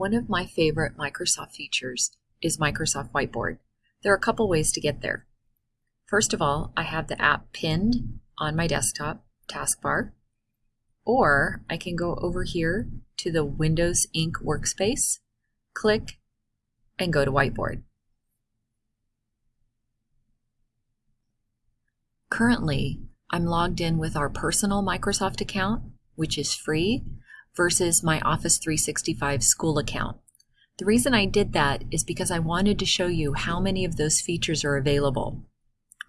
One of my favorite Microsoft features is Microsoft Whiteboard. There are a couple ways to get there. First of all, I have the app pinned on my desktop taskbar, or I can go over here to the Windows Ink workspace, click, and go to Whiteboard. Currently, I'm logged in with our personal Microsoft account, which is free, versus my Office 365 school account. The reason I did that is because I wanted to show you how many of those features are available.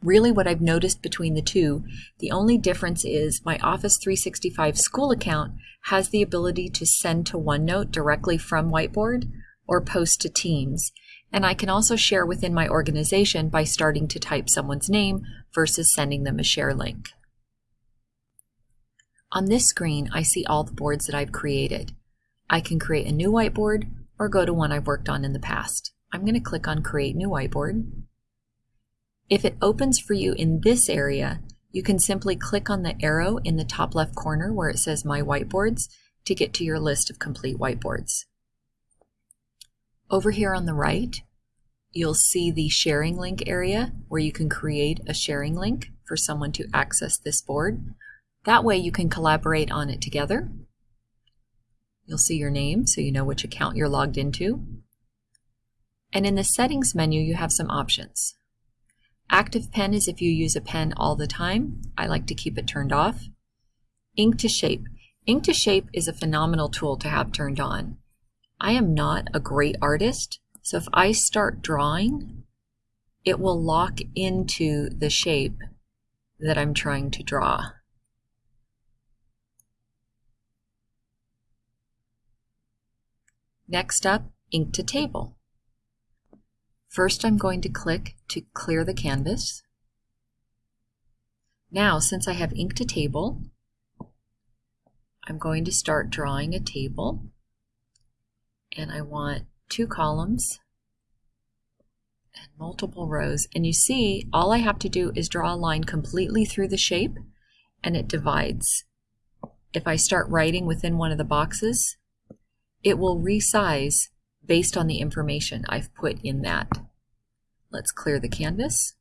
Really what I've noticed between the two, the only difference is my Office 365 school account has the ability to send to OneNote directly from Whiteboard or post to Teams. And I can also share within my organization by starting to type someone's name versus sending them a share link. On this screen, I see all the boards that I've created. I can create a new whiteboard or go to one I've worked on in the past. I'm going to click on Create New Whiteboard. If it opens for you in this area, you can simply click on the arrow in the top left corner where it says My Whiteboards to get to your list of complete whiteboards. Over here on the right, you'll see the sharing link area where you can create a sharing link for someone to access this board. That way you can collaborate on it together. You'll see your name so you know which account you're logged into. And in the settings menu, you have some options. Active pen is if you use a pen all the time. I like to keep it turned off. Ink to shape. Ink to shape is a phenomenal tool to have turned on. I am not a great artist, so if I start drawing, it will lock into the shape that I'm trying to draw. Next up, ink to table. First, I'm going to click to clear the canvas. Now, since I have ink to table, I'm going to start drawing a table. And I want two columns and multiple rows. And you see, all I have to do is draw a line completely through the shape and it divides. If I start writing within one of the boxes, it will resize based on the information I've put in that. Let's clear the canvas.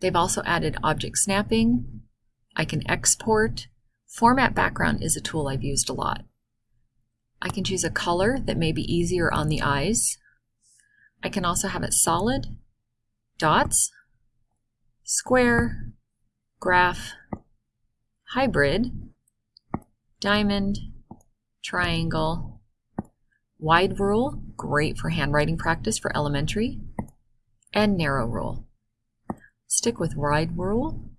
They've also added object snapping. I can export. Format background is a tool I've used a lot. I can choose a color that may be easier on the eyes. I can also have it solid, dots, square, graph, hybrid, diamond, triangle, wide rule, great for handwriting practice for elementary, and narrow rule. Stick with wide rule.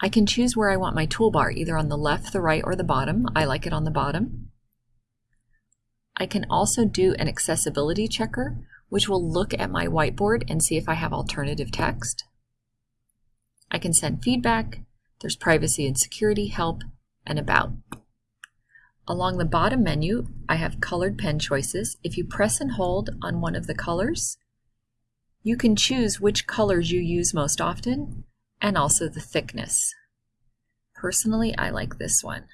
I can choose where I want my toolbar, either on the left, the right, or the bottom. I like it on the bottom. I can also do an accessibility checker, which will look at my whiteboard and see if I have alternative text. I can send feedback. There's privacy and security, help, and about. Along the bottom menu, I have colored pen choices. If you press and hold on one of the colors, you can choose which colors you use most often and also the thickness. Personally, I like this one.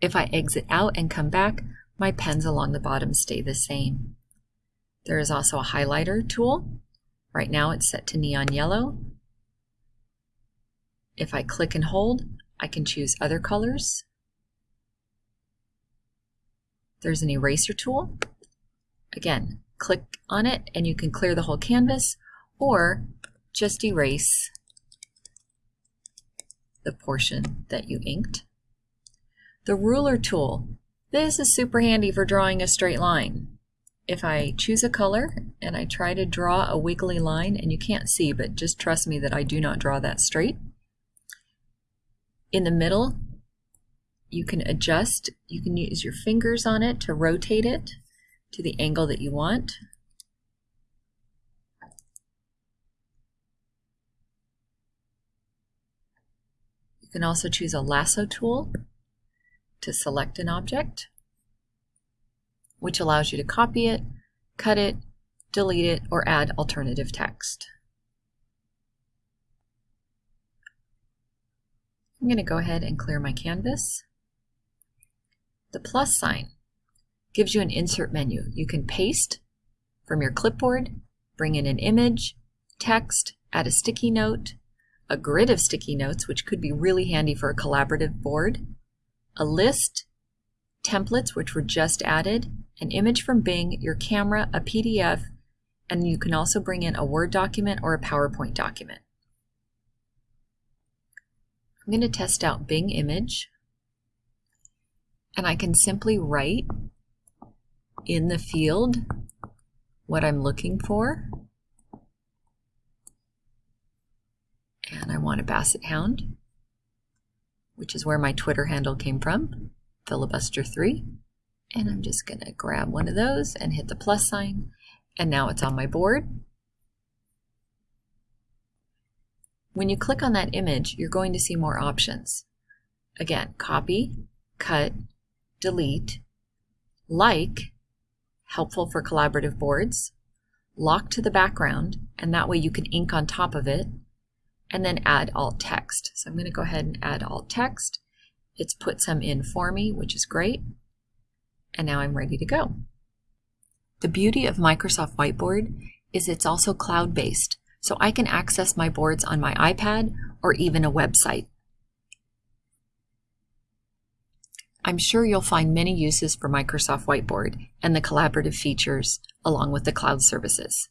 If I exit out and come back, my pens along the bottom stay the same. There is also a highlighter tool. Right now it's set to neon yellow. If I click and hold, I can choose other colors. There's an eraser tool. Again, click on it and you can clear the whole canvas or just erase the portion that you inked. The ruler tool. This is super handy for drawing a straight line if I choose a color and I try to draw a wiggly line, and you can't see, but just trust me that I do not draw that straight. In the middle, you can adjust, you can use your fingers on it to rotate it to the angle that you want. You can also choose a lasso tool to select an object which allows you to copy it, cut it, delete it, or add alternative text. I'm going to go ahead and clear my canvas. The plus sign gives you an insert menu. You can paste from your clipboard, bring in an image, text, add a sticky note, a grid of sticky notes, which could be really handy for a collaborative board, a list, templates, which were just added, an image from Bing, your camera, a PDF, and you can also bring in a Word document or a PowerPoint document. I'm going to test out Bing image, and I can simply write in the field what I'm looking for. And I want a basset hound, which is where my Twitter handle came from, filibuster3. And I'm just going to grab one of those and hit the plus sign. And now it's on my board. When you click on that image, you're going to see more options. Again, copy, cut, delete, like, helpful for collaborative boards, lock to the background, and that way you can ink on top of it, and then add alt text. So I'm going to go ahead and add alt text. It's put some in for me, which is great. And now I'm ready to go. The beauty of Microsoft Whiteboard is it's also cloud-based, so I can access my boards on my iPad or even a website. I'm sure you'll find many uses for Microsoft Whiteboard and the collaborative features along with the cloud services.